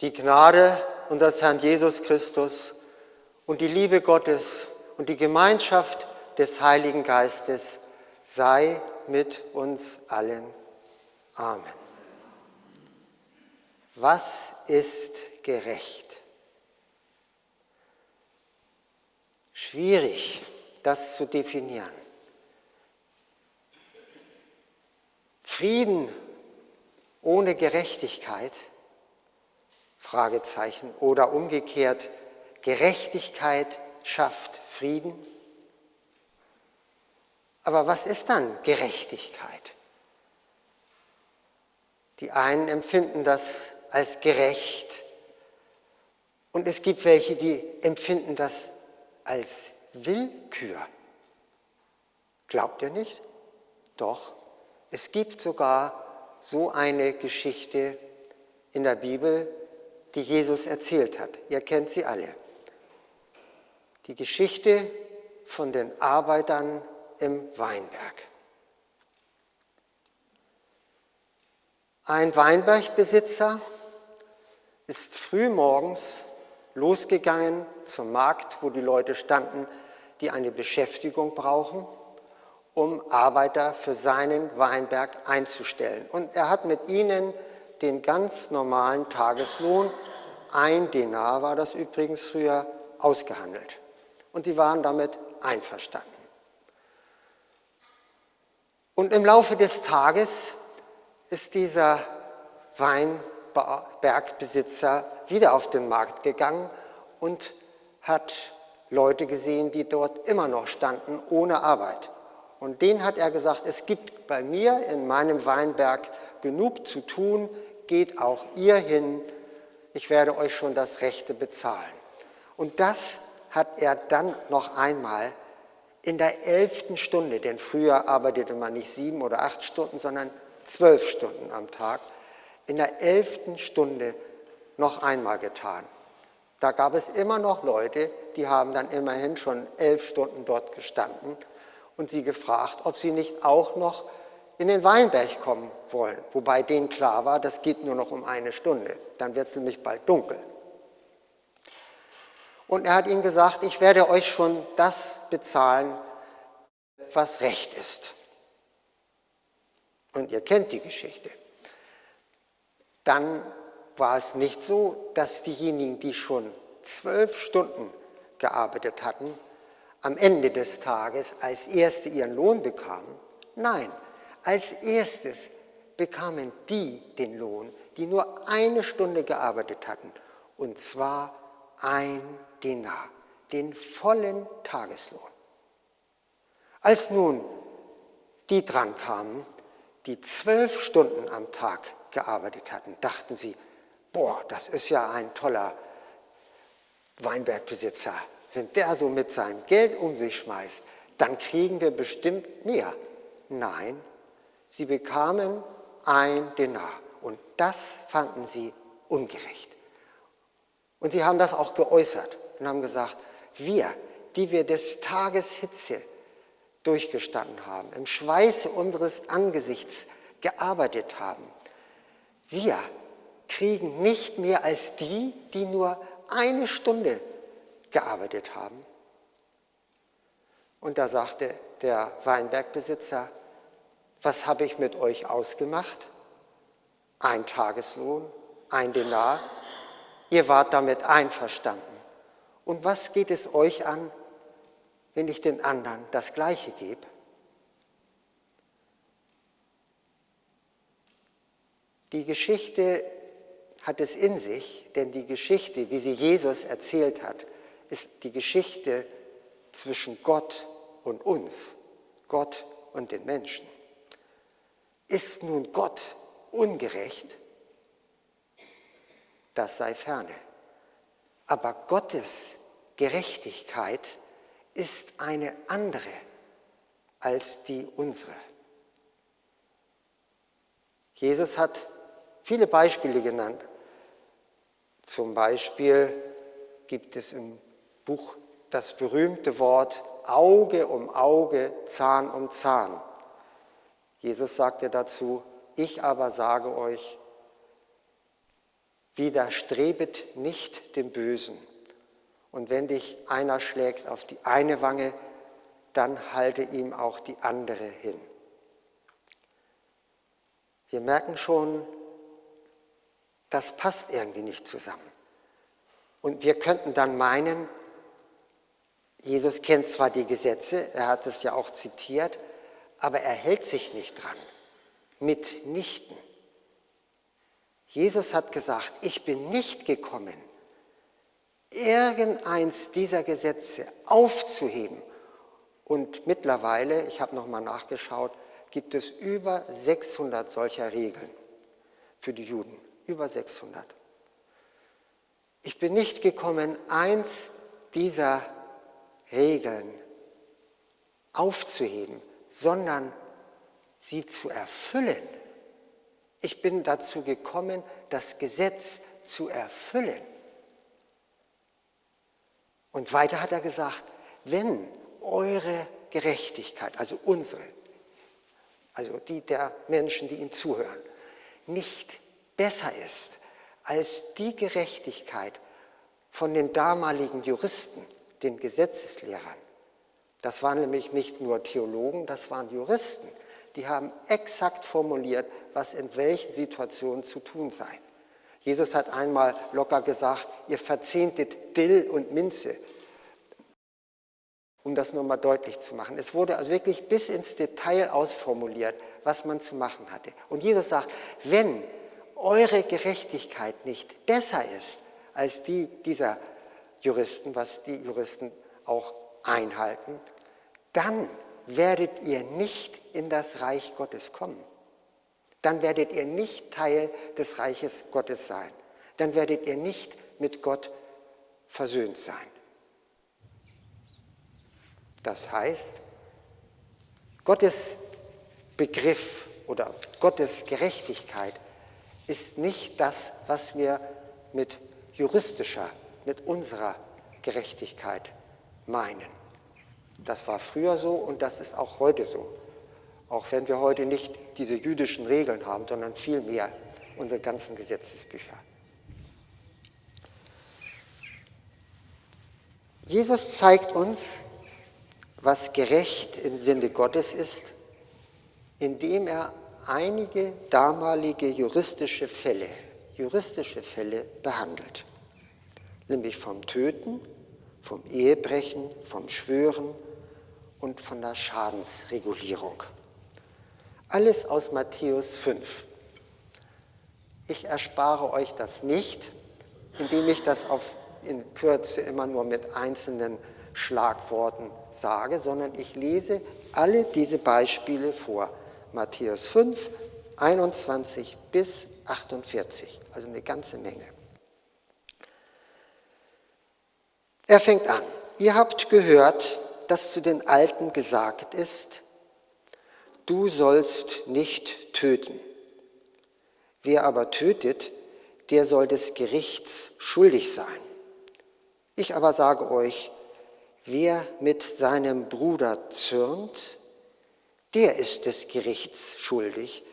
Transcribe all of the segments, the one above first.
Die Gnade unseres Herrn Jesus Christus und die Liebe Gottes und die Gemeinschaft des Heiligen Geistes sei mit uns allen. Amen. Was ist gerecht? Schwierig, das zu definieren. Frieden ohne Gerechtigkeit? Fragezeichen. Oder umgekehrt, Gerechtigkeit schafft Frieden? Aber was ist dann Gerechtigkeit? Die einen empfinden das als gerecht und es gibt welche, die empfinden das als Willkür. Glaubt ihr nicht? Doch, es gibt sogar so eine Geschichte in der Bibel, die Jesus erzählt hat. Ihr kennt sie alle. Die Geschichte von den Arbeitern im Weinberg. Ein Weinbergbesitzer ist früh morgens losgegangen zum Markt, wo die Leute standen, die eine Beschäftigung brauchen, um Arbeiter für seinen Weinberg einzustellen. Und er hat mit ihnen den ganz normalen Tageslohn, ein Denar war das übrigens früher, ausgehandelt. Und sie waren damit einverstanden. Und im Laufe des Tages ist dieser Weinbergbesitzer wieder auf den Markt gegangen und hat Leute gesehen, die dort immer noch standen, ohne Arbeit. Und denen hat er gesagt, es gibt bei mir in meinem Weinberg genug zu tun, geht auch ihr hin, ich werde euch schon das Rechte bezahlen. Und das hat er dann noch einmal in der elften Stunde, denn früher arbeitete man nicht sieben oder acht Stunden, sondern zwölf Stunden am Tag, in der elften Stunde noch einmal getan. Da gab es immer noch Leute, die haben dann immerhin schon elf Stunden dort gestanden und sie gefragt, ob sie nicht auch noch in den Weinberg kommen wollen, wobei denen klar war, das geht nur noch um eine Stunde, dann wird es nämlich bald dunkel. Und er hat ihnen gesagt, ich werde euch schon das bezahlen, was recht ist. Und ihr kennt die Geschichte. Dann war es nicht so, dass diejenigen, die schon zwölf Stunden gearbeitet hatten, am Ende des Tages als Erste ihren Lohn bekamen. Nein, als erstes bekamen die den Lohn, die nur eine Stunde gearbeitet hatten, und zwar ein Dinar, den vollen Tageslohn. Als nun die dran kamen, die zwölf Stunden am Tag gearbeitet hatten, dachten sie, boah, das ist ja ein toller Weinbergbesitzer. Wenn der so mit seinem Geld um sich schmeißt, dann kriegen wir bestimmt mehr. Nein, sie bekamen ein Denar und das fanden sie ungerecht. Und sie haben das auch geäußert und haben gesagt, wir, die wir des Tages Hitze durchgestanden haben, im Schweiße unseres Angesichts gearbeitet haben, wir kriegen nicht mehr als die, die nur eine Stunde gearbeitet haben. Und da sagte der Weinbergbesitzer, was habe ich mit euch ausgemacht? Ein Tageslohn, ein Denar. Ihr wart damit einverstanden. Und was geht es euch an, wenn ich den anderen das Gleiche gebe? Die Geschichte hat es in sich, denn die Geschichte, wie sie Jesus erzählt hat, ist die Geschichte zwischen Gott und uns, Gott und den Menschen. Ist nun Gott ungerecht? Das sei ferne. Aber Gottes Gerechtigkeit ist eine andere als die unsere. Jesus hat viele Beispiele genannt. Zum Beispiel gibt es im Buch das berühmte Wort Auge um Auge, Zahn um Zahn. Jesus sagte dazu, ich aber sage euch, widerstrebet nicht dem Bösen. Und wenn dich einer schlägt auf die eine Wange, dann halte ihm auch die andere hin. Wir merken schon, das passt irgendwie nicht zusammen. Und wir könnten dann meinen, Jesus kennt zwar die Gesetze, er hat es ja auch zitiert, aber er hält sich nicht dran. Mitnichten. Jesus hat gesagt, ich bin nicht gekommen, irgendeins dieser Gesetze aufzuheben. Und mittlerweile, ich habe nochmal nachgeschaut, gibt es über 600 solcher Regeln für die Juden. Über 600. Ich bin nicht gekommen, eins dieser Regeln aufzuheben, sondern sie zu erfüllen. Ich bin dazu gekommen, das Gesetz zu erfüllen. Und weiter hat er gesagt, wenn eure Gerechtigkeit, also unsere, also die der Menschen, die ihm zuhören, nicht besser ist als die Gerechtigkeit von den damaligen Juristen, den Gesetzeslehrern. Das waren nämlich nicht nur Theologen, das waren Juristen. Die haben exakt formuliert, was in welchen Situationen zu tun sei. Jesus hat einmal locker gesagt, ihr verzehntet Dill und Minze, um das nur mal deutlich zu machen. Es wurde also wirklich bis ins Detail ausformuliert, was man zu machen hatte. Und Jesus sagt, wenn eure Gerechtigkeit nicht besser ist als die dieser Juristen, was die Juristen auch einhalten, dann werdet ihr nicht in das Reich Gottes kommen. Dann werdet ihr nicht Teil des Reiches Gottes sein. Dann werdet ihr nicht mit Gott versöhnt sein. Das heißt, Gottes Begriff oder Gottes Gerechtigkeit ist nicht das, was wir mit juristischer, mit unserer Gerechtigkeit meinen. Das war früher so und das ist auch heute so. Auch wenn wir heute nicht diese jüdischen Regeln haben, sondern vielmehr unsere ganzen Gesetzesbücher. Jesus zeigt uns, was gerecht im Sinne Gottes ist, indem er einige damalige juristische Fälle, juristische Fälle behandelt, nämlich vom Töten, vom Ehebrechen, vom Schwören und von der Schadensregulierung. Alles aus Matthäus 5. Ich erspare euch das nicht, indem ich das auf, in Kürze immer nur mit einzelnen Schlagworten sage, sondern ich lese alle diese Beispiele vor. Matthäus 5, 21 bis 48, also eine ganze Menge. Er fängt an. Ihr habt gehört, dass zu den Alten gesagt ist, du sollst nicht töten. Wer aber tötet, der soll des Gerichts schuldig sein. Ich aber sage euch, wer mit seinem Bruder zürnt, der ist des Gerichts schuldig.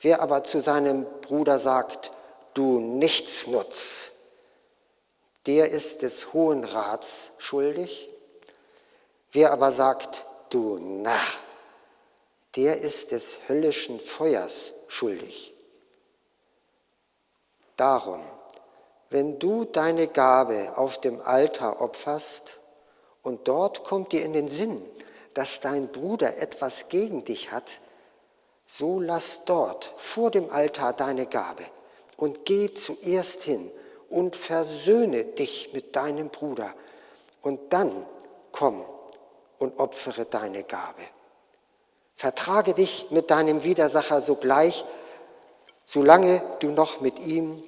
Wer aber zu seinem Bruder sagt, du Nichtsnutz, der ist des Hohen Rats schuldig. Wer aber sagt, du Narr, der ist des höllischen Feuers schuldig. Darum, wenn du deine Gabe auf dem Altar opferst und dort kommt dir in den Sinn, dass dein Bruder etwas gegen dich hat, so lass dort vor dem Altar deine Gabe und geh zuerst hin und versöhne dich mit deinem Bruder und dann komm und opfere deine Gabe. Vertrage dich mit deinem Widersacher sogleich, solange du noch mit ihm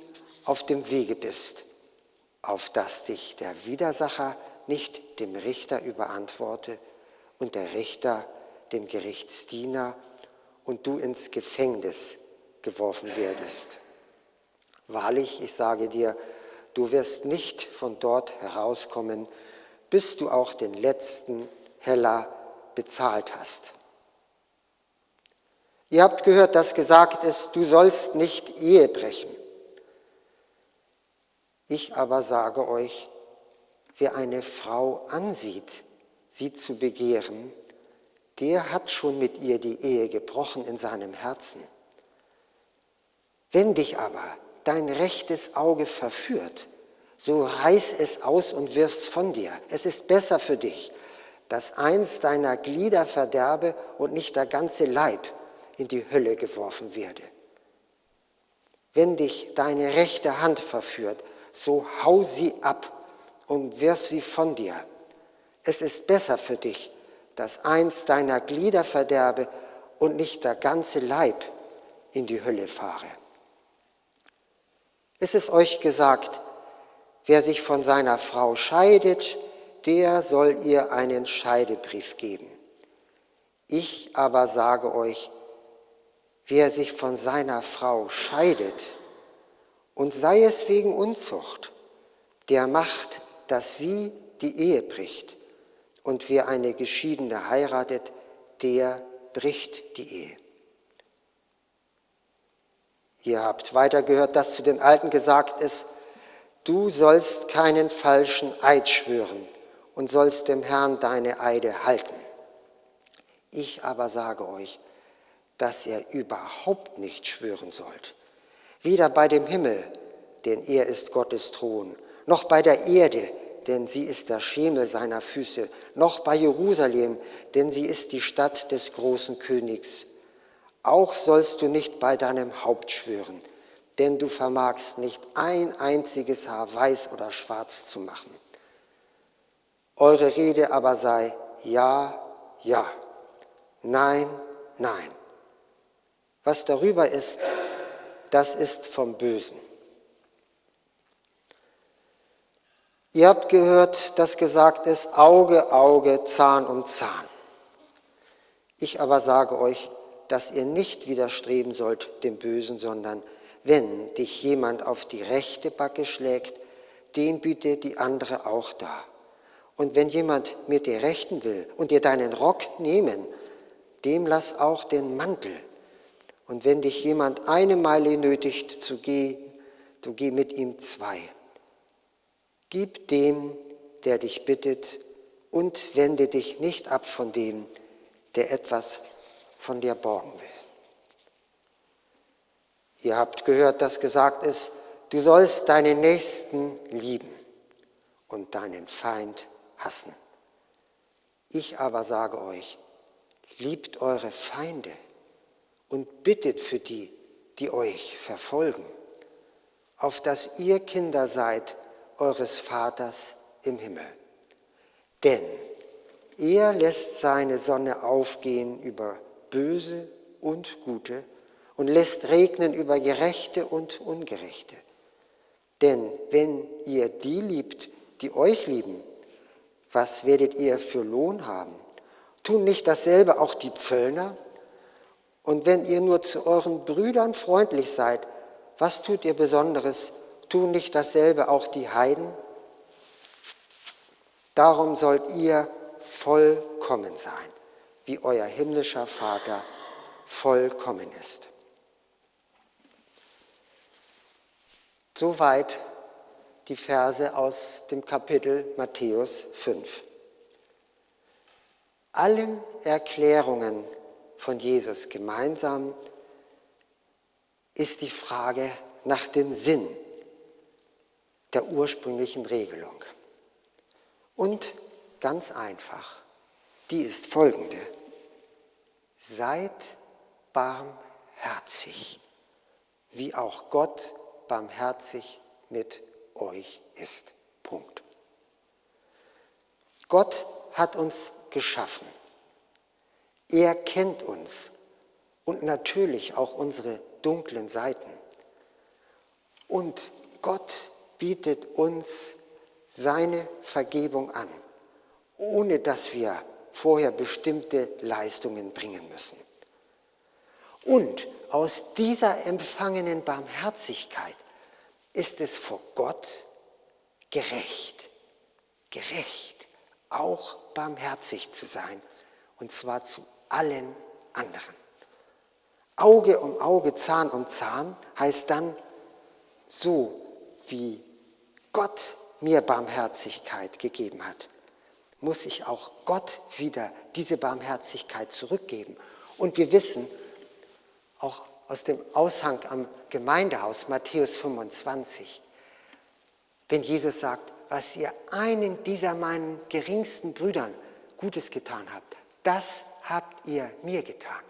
auf dem Wege bist, auf dass dich der Widersacher nicht dem Richter überantworte und der Richter dem Gerichtsdiener und du ins Gefängnis geworfen werdest. Wahrlich, ich sage dir, du wirst nicht von dort herauskommen, bis du auch den letzten Heller bezahlt hast. Ihr habt gehört, dass gesagt ist, du sollst nicht Ehe brechen. Ich aber sage euch, wer eine Frau ansieht, sie zu begehren, der hat schon mit ihr die Ehe gebrochen in seinem Herzen. Wenn dich aber dein rechtes Auge verführt, so reiß es aus und wirf's von dir. Es ist besser für dich, dass eins deiner Glieder verderbe und nicht der ganze Leib in die Hölle geworfen werde. Wenn dich deine rechte Hand verführt, so hau sie ab und wirf sie von dir. Es ist besser für dich, dass eins deiner Glieder verderbe und nicht der ganze Leib in die Hölle fahre. Es ist euch gesagt, wer sich von seiner Frau scheidet, der soll ihr einen Scheidebrief geben. Ich aber sage euch, wer sich von seiner Frau scheidet, und sei es wegen Unzucht, der macht, dass sie die Ehe bricht. Und wer eine Geschiedene heiratet, der bricht die Ehe. Ihr habt weiter gehört, dass zu den Alten gesagt ist, du sollst keinen falschen Eid schwören und sollst dem Herrn deine Eide halten. Ich aber sage euch, dass ihr überhaupt nicht schwören sollt, weder bei dem Himmel, denn er ist Gottes Thron, noch bei der Erde, denn sie ist der Schemel seiner Füße, noch bei Jerusalem, denn sie ist die Stadt des großen Königs. Auch sollst du nicht bei deinem Haupt schwören, denn du vermagst nicht ein einziges Haar weiß oder schwarz zu machen. Eure Rede aber sei ja, ja, nein, nein. Was darüber ist, das ist vom Bösen. Ihr habt gehört, dass gesagt ist, Auge, Auge, Zahn um Zahn. Ich aber sage euch, dass ihr nicht widerstreben sollt dem Bösen, sondern wenn dich jemand auf die rechte Backe schlägt, den biete die andere auch da. Und wenn jemand mit dir rechten will und dir deinen Rock nehmen, dem lass auch den Mantel. Und wenn dich jemand eine Meile nötigt zu gehen, du geh mit ihm zwei. Gib dem, der dich bittet, und wende dich nicht ab von dem, der etwas von dir borgen will. Ihr habt gehört, dass gesagt ist, du sollst deinen Nächsten lieben und deinen Feind hassen. Ich aber sage euch, liebt eure Feinde und bittet für die, die euch verfolgen, auf dass ihr Kinder seid eures Vaters im Himmel. Denn er lässt seine Sonne aufgehen über Böse und Gute und lässt regnen über Gerechte und Ungerechte. Denn wenn ihr die liebt, die euch lieben, was werdet ihr für Lohn haben? Tun nicht dasselbe auch die Zöllner? Und wenn ihr nur zu euren Brüdern freundlich seid, was tut ihr Besonderes? Tun nicht dasselbe auch die Heiden? Darum sollt ihr vollkommen sein, wie euer himmlischer Vater vollkommen ist. Soweit die Verse aus dem Kapitel Matthäus 5. Allen Erklärungen von Jesus gemeinsam ist die Frage nach dem Sinn der ursprünglichen Regelung. Und ganz einfach, die ist folgende. Seid barmherzig, wie auch Gott barmherzig mit euch ist. Punkt. Gott hat uns geschaffen. Er kennt uns und natürlich auch unsere dunklen Seiten. Und Gott bietet uns seine Vergebung an, ohne dass wir vorher bestimmte Leistungen bringen müssen. Und aus dieser empfangenen Barmherzigkeit ist es vor Gott gerecht, gerecht, auch barmherzig zu sein, und zwar zu allen anderen. Auge um Auge, Zahn um Zahn heißt dann, so wie Gott mir Barmherzigkeit gegeben hat, muss ich auch Gott wieder diese Barmherzigkeit zurückgeben. Und wir wissen, auch aus dem Aushang am Gemeindehaus, Matthäus 25, wenn Jesus sagt, was ihr einen dieser meinen geringsten Brüdern Gutes getan habt, das habt ihr mir getan.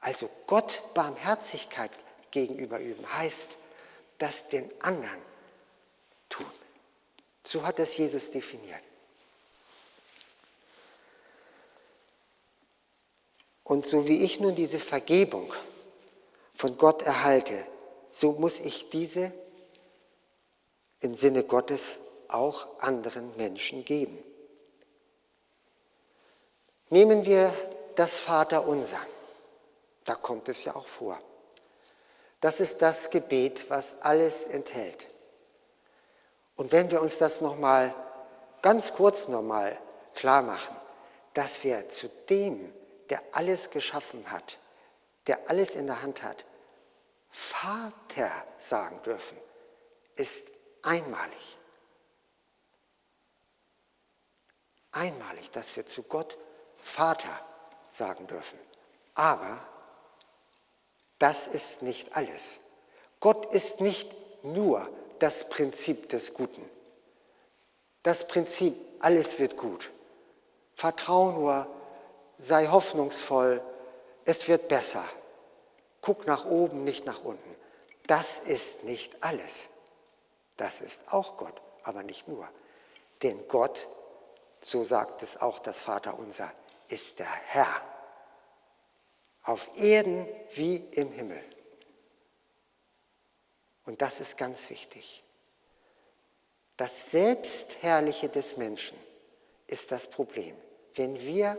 Also Gott Barmherzigkeit gegenüber üben heißt, das den anderen tun. So hat das Jesus definiert. Und so wie ich nun diese Vergebung von Gott erhalte, so muss ich diese im Sinne Gottes auch anderen Menschen geben. Nehmen wir das Vaterunser. Da kommt es ja auch vor. Das ist das Gebet, was alles enthält. Und wenn wir uns das nochmal ganz kurz nochmal klar machen, dass wir zu dem, der alles geschaffen hat, der alles in der Hand hat, Vater sagen dürfen, ist einmalig. Einmalig, dass wir zu Gott Vater sagen dürfen. Aber das ist nicht alles. Gott ist nicht nur das Prinzip des Guten. Das Prinzip, alles wird gut. Vertrau nur, sei hoffnungsvoll, es wird besser. Guck nach oben, nicht nach unten. Das ist nicht alles. Das ist auch Gott, aber nicht nur. Denn Gott, so sagt es auch das Vaterunser, ist der Herr. Auf Erden wie im Himmel. Und das ist ganz wichtig. Das Selbstherrliche des Menschen ist das Problem, wenn wir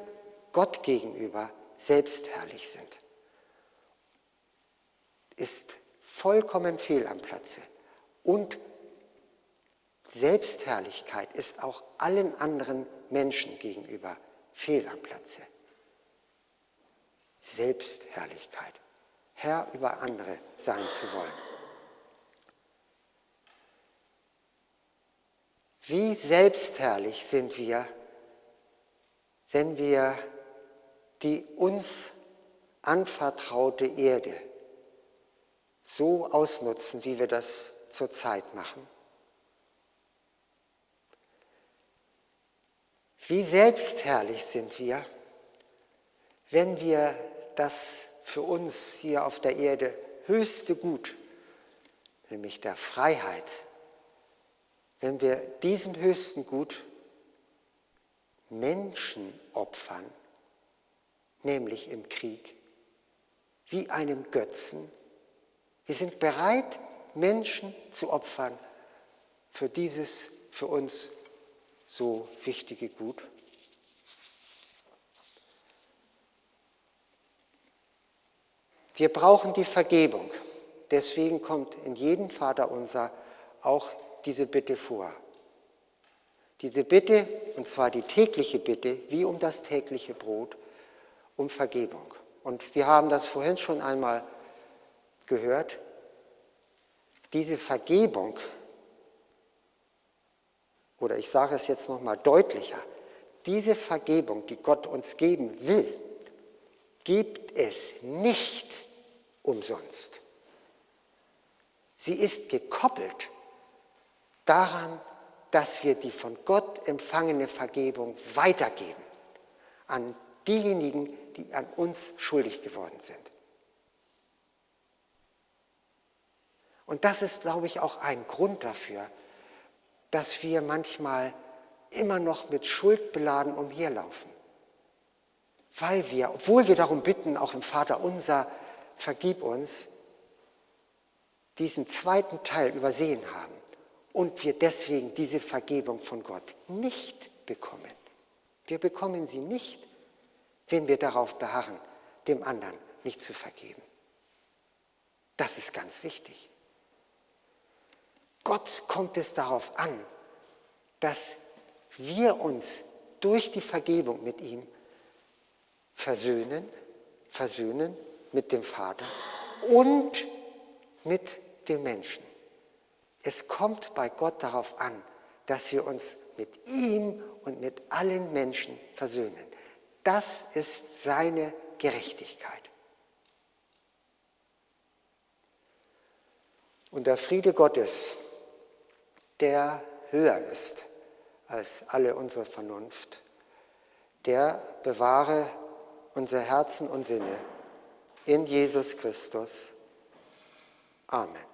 Gott gegenüber selbstherrlich sind. Ist vollkommen fehl am Platze und Selbstherrlichkeit ist auch allen anderen Menschen gegenüber fehl am Platze. Selbstherrlichkeit, Herr über andere sein zu wollen. Wie selbstherrlich sind wir, wenn wir die uns anvertraute Erde so ausnutzen, wie wir das zurzeit machen? Wie selbstherrlich sind wir, wenn wir das für uns hier auf der Erde höchste Gut, nämlich der Freiheit, wenn wir diesem höchsten Gut Menschen opfern, nämlich im Krieg, wie einem Götzen. Wir sind bereit, Menschen zu opfern für dieses für uns so wichtige Gut? Wir brauchen die Vergebung. Deswegen kommt in jedem Vaterunser auch diese Bitte vor. Diese Bitte, und zwar die tägliche Bitte, wie um das tägliche Brot, um Vergebung. Und wir haben das vorhin schon einmal gehört. Diese Vergebung oder ich sage es jetzt noch mal deutlicher, diese Vergebung, die Gott uns geben will, gibt es nicht umsonst. Sie ist gekoppelt daran, dass wir die von Gott empfangene Vergebung weitergeben an diejenigen, die an uns schuldig geworden sind. Und das ist, glaube ich, auch ein Grund dafür, dass wir manchmal immer noch mit Schuld beladen umherlaufen. Weil wir, obwohl wir darum bitten, auch im Vater unser, vergib uns, diesen zweiten Teil übersehen haben und wir deswegen diese Vergebung von Gott nicht bekommen. Wir bekommen sie nicht, wenn wir darauf beharren, dem anderen nicht zu vergeben. Das ist ganz wichtig. Gott kommt es darauf an, dass wir uns durch die Vergebung mit ihm versöhnen, versöhnen mit dem Vater und mit den Menschen. Es kommt bei Gott darauf an, dass wir uns mit ihm und mit allen Menschen versöhnen. Das ist seine Gerechtigkeit. Und der Friede Gottes, der höher ist als alle unsere Vernunft, der bewahre unser Herzen und Sinne in Jesus Christus. Amen.